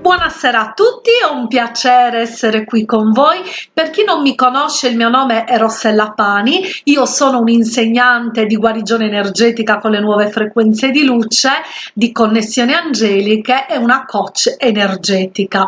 Buonasera a tutti, è un piacere essere qui con voi. Per chi non mi conosce, il mio nome è Rossella Pani, io sono un'insegnante di guarigione energetica con le nuove frequenze di luce, di connessioni angeliche e una coach energetica.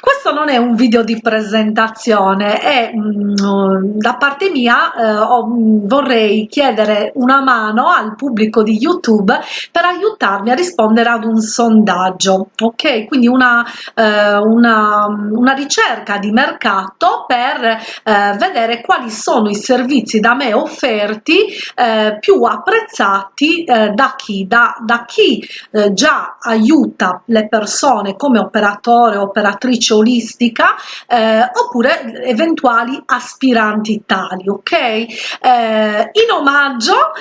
Questo non è un video di presentazione, è mm, da parte mia eh, ho, vorrei chiedere una mano al pubblico di YouTube per aiutarmi a rispondere ad un sondaggio, ok? Quindi una eh, una, una, ricerca di mercato per eh, vedere quali sono i servizi da me offerti eh, più apprezzati eh, da chi, da, da chi eh, già aiuta le persone come operatore operatrice olistica eh, oppure eventuali aspiranti tali ok? In omaggio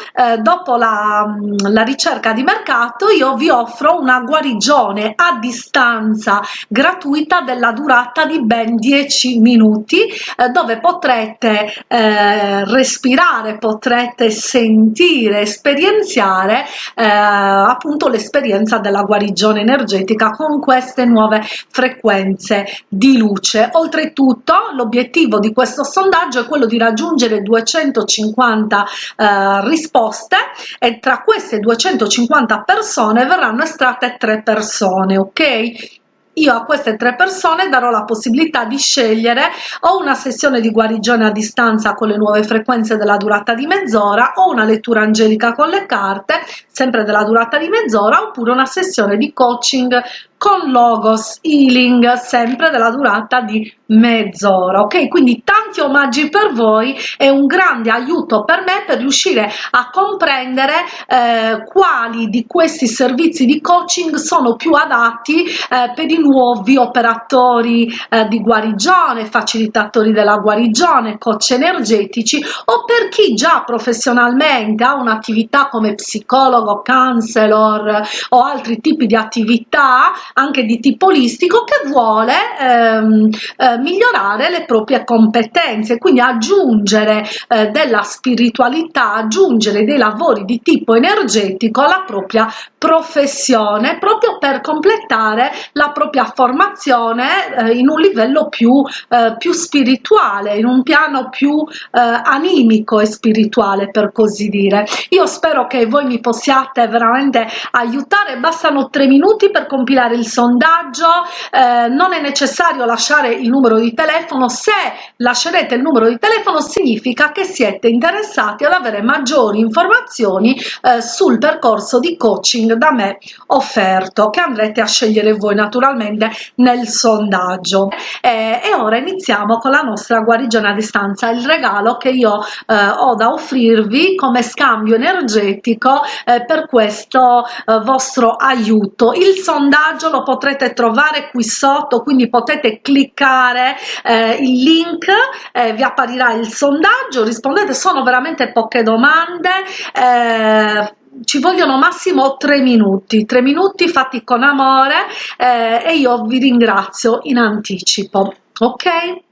dopo la, la ricerca di mercato io vi offro una guarigione a distanza consulenza gratuita della durata di ben 10 minuti eh, dove potrete eh, respirare, potrete sentire, esperienziare eh, appunto l'esperienza della guarigione energetica con queste nuove frequenze di luce. Oltretutto l'obiettivo di questo sondaggio è quello di raggiungere 250 eh, risposte e tra queste 250 persone verranno estratte tre persone, ok? Io a queste tre persone darò la possibilità di scegliere o una sessione di guarigione a distanza con le nuove frequenze della durata di mezz'ora o una lettura angelica con le carte sempre della durata di mezz'ora oppure una sessione di coaching con logos healing sempre della durata di mezz'ora ok? Quindi tanti omaggi per voi è un grande aiuto per me per riuscire a comprendere eh, quali di questi servizi di coaching sono più adatti eh, per i nuovi operatori eh, di guarigione facilitatori della guarigione coach energetici o per chi già professionalmente ha un'attività come psicologo counselor o altri tipi di attività anche di tipo olistico che vuole ehm, eh, migliorare le proprie competenze, quindi aggiungere eh, della spiritualità, aggiungere dei lavori di tipo energetico alla propria professione proprio per completare la propria formazione eh, in un livello più, eh, più spirituale, in un piano più eh, animico e spirituale per così dire. Io spero che voi mi possiate veramente aiutare, bastano tre minuti per compilare il sondaggio, eh, non è necessario lasciare il numero di telefono, se lascerete il numero di telefono significa che siete interessati ad avere maggiori informazioni eh, sul percorso di coaching da me offerto che andrete a scegliere voi naturalmente nel sondaggio. Eh, e ora iniziamo con la nostra guarigione a distanza. Il regalo che io eh, ho da offrirvi come scambio energetico eh, per questo eh, vostro aiuto. Il sondaggio lo potrete trovare qui sotto quindi potete cliccare eh, il link eh, vi apparirà il sondaggio rispondete sono veramente poche domande eh, ci vogliono massimo tre minuti tre minuti fatti con amore eh, e io vi ringrazio in anticipo ok?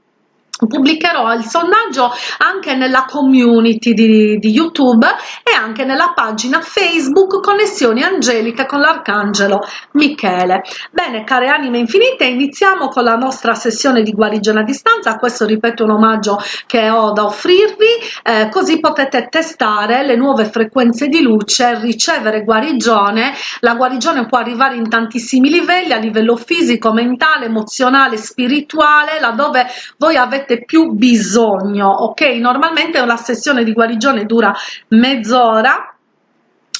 Pubblicherò il sondaggio anche nella community di, di, youtube anche nella pagina facebook connessioni angeliche con l'arcangelo michele. Bene care anime infinite iniziamo con la nostra sessione di guarigione a distanza. Questo ripeto un omaggio che ho da offrirvi. Eh, così potete testare le nuove frequenze di luce ricevere guarigione. La guarigione può arrivare in tantissimi livelli a livello fisico mentale emozionale spirituale laddove voi avete avete più bisogno ok? Normalmente una sessione di guarigione dura mezz'ora ora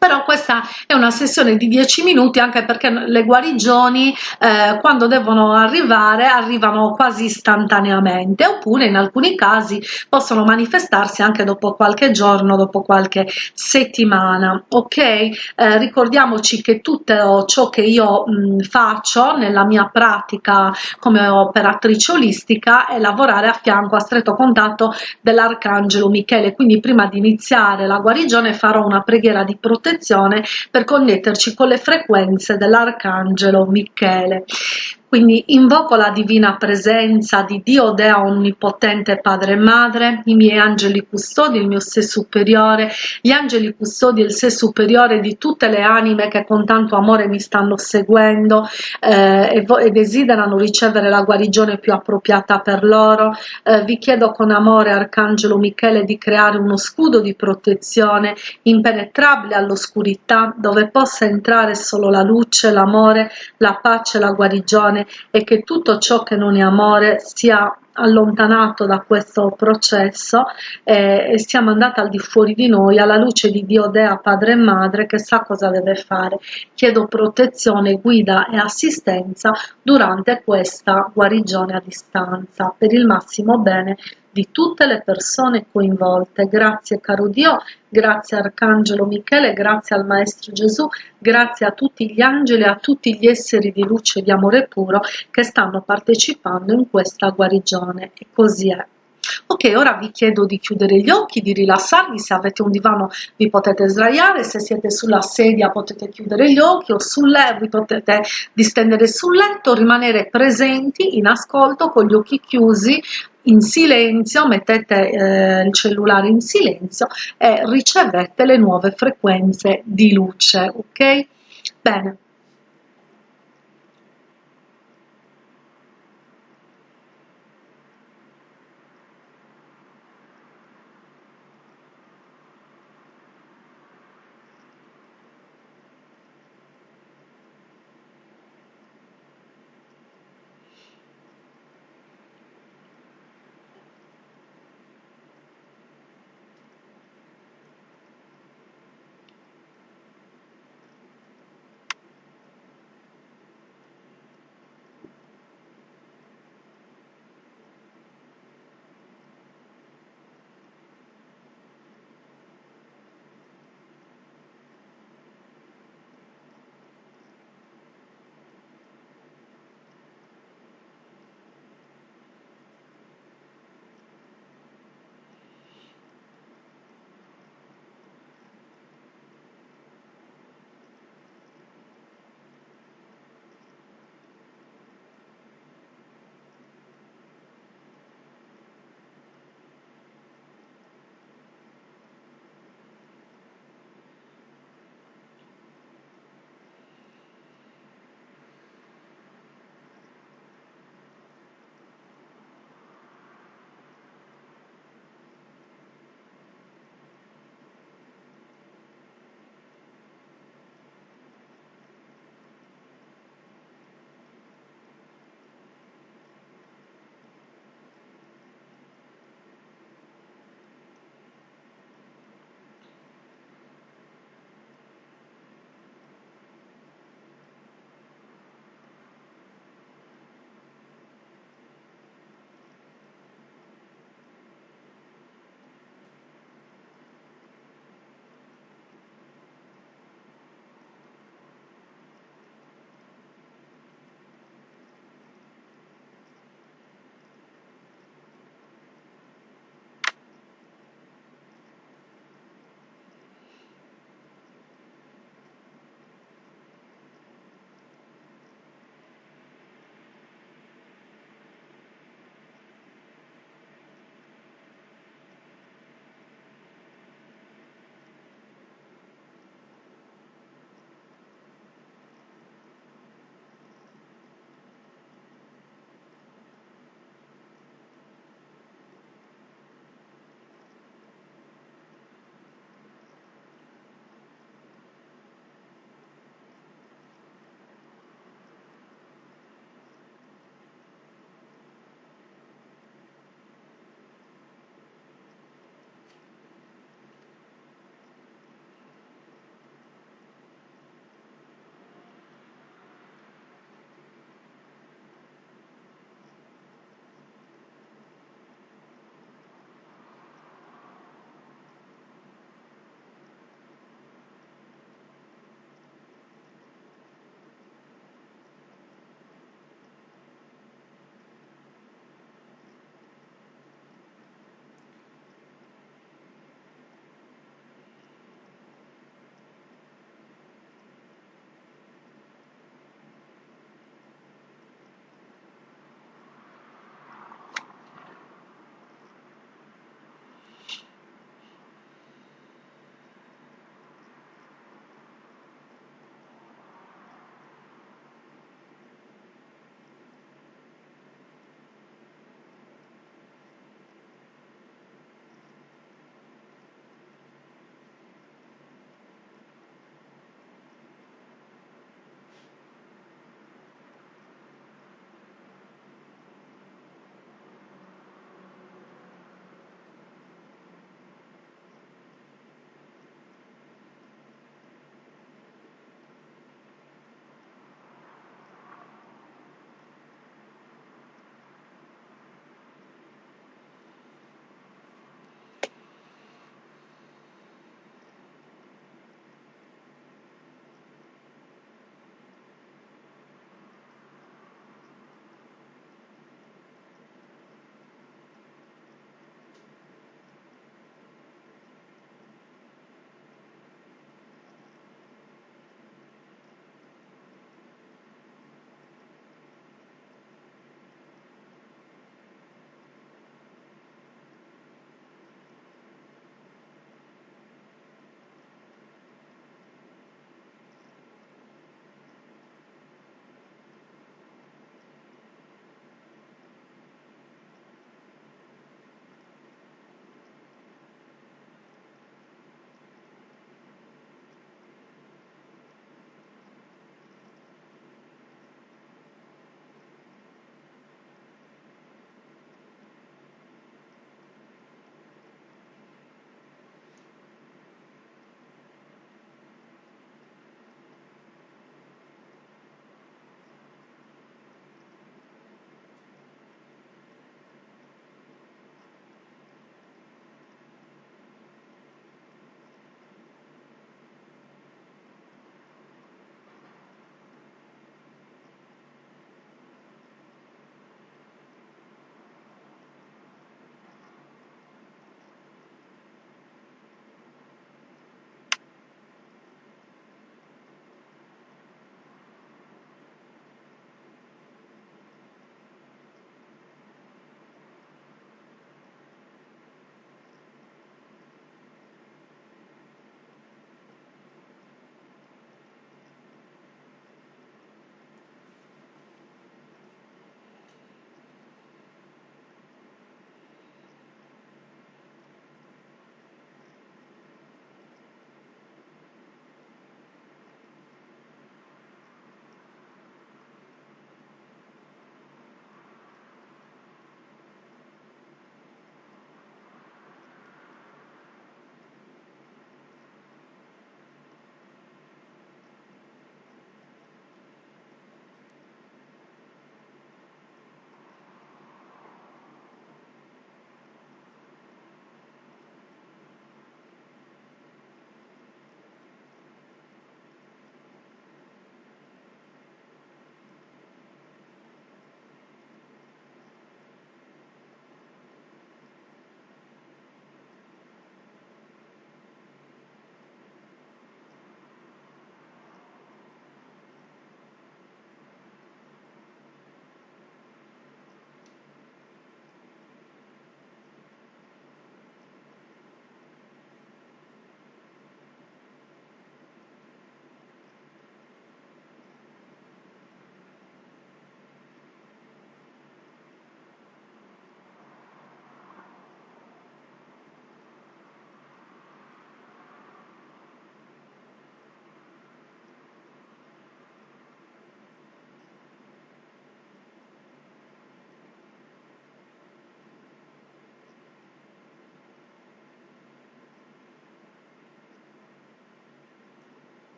però questa è una sessione di 10 minuti anche perché le guarigioni eh, quando devono arrivare arrivano quasi istantaneamente oppure in alcuni casi possono manifestarsi anche dopo qualche giorno dopo qualche settimana ok? Eh, ricordiamoci che tutto ciò che io mh, faccio nella mia pratica come operatrice olistica è lavorare a fianco a stretto contatto dell'arcangelo michele. Quindi prima di iniziare la guarigione farò una preghiera di protezione protezione per connetterci con le frequenze dell'arcangelo Michele quindi invoco la divina presenza di Dio Dea Onnipotente Padre e Madre, i miei angeli custodi, il mio sé superiore, gli angeli custodi e il sé superiore di tutte le anime che con tanto amore mi stanno seguendo eh, e, e, desiderano ricevere la guarigione più appropriata per loro. Eh, vi chiedo con amore, Arcangelo Michele, di creare uno scudo di protezione impenetrabile all'oscurità, dove possa entrare solo la luce, l'amore, la pace, la guarigione bene e che tutto ciò che non è amore sia allontanato da questo processo eh, e siamo andati al di fuori di noi alla luce di Dio Dea Padre e Madre che sa cosa deve fare chiedo protezione guida e assistenza durante questa guarigione a distanza per il massimo bene di tutte le persone coinvolte. Grazie caro Dio, grazie Arcangelo Michele, grazie al Maestro Gesù, grazie a tutti gli angeli a tutti gli esseri di luce e di amore puro che stanno partecipando in questa guarigione. E così è. Ok, ora vi chiedo di chiudere gli occhi, di rilassarvi, se avete un divano vi potete sdraiare, se siete sulla sedia potete chiudere gli occhi o sul letto vi potete distendere sul letto, rimanere presenti in ascolto con gli occhi chiusi in silenzio, mettete eh, il cellulare in silenzio e ricevete le nuove frequenze di luce, ok? Bene.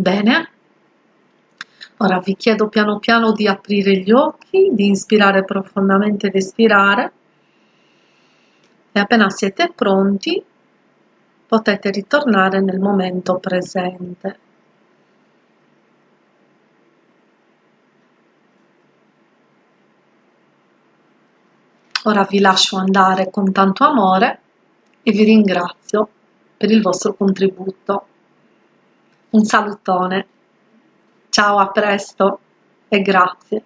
Bene. Ora vi chiedo piano piano di aprire gli occhi, di inspirare profondamente ed espirare e appena siete pronti potete ritornare nel momento presente. Ora vi lascio andare con tanto amore e vi ringrazio per il vostro contributo. Un salutone. Ciao, a presto e grazie.